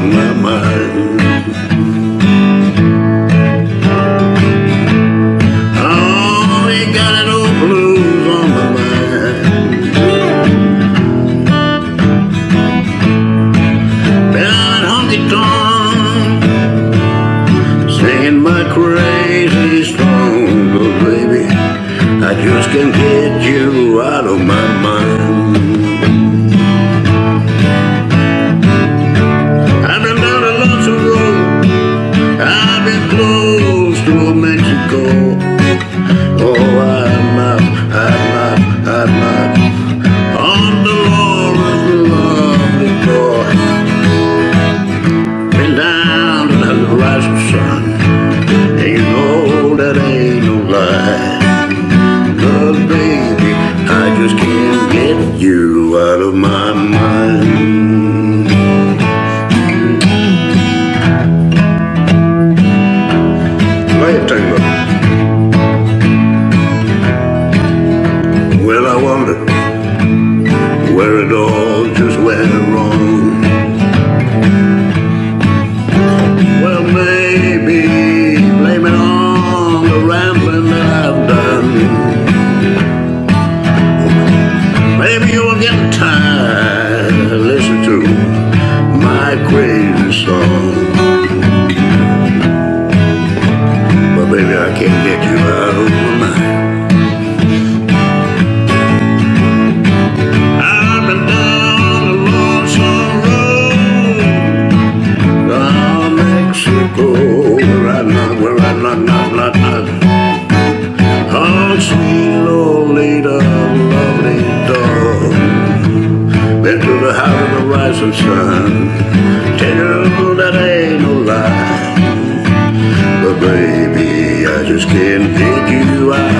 my mind got an old blues on my mind Honky Tonk Singing my crazy song, oh baby I just can't get you out of my mind. Mexico. Oh, I'm not, I'm not, I'm not on the Lord's lovely door. Been down to the rising sun. And you know that ain't no lie. Cause baby, I just can't get you out of my mind. Where it all just went wrong. Well, maybe blame it on the rambling that I've done. Maybe you're getting tired of listening to my crazy song. But baby, I can't get you out of Where I not, where I not, not, not, not. Oh, sweet Lolita, lovely dog. Been to the house of the rising sun. Tell you that ain't no lie. But baby, I just can't get you out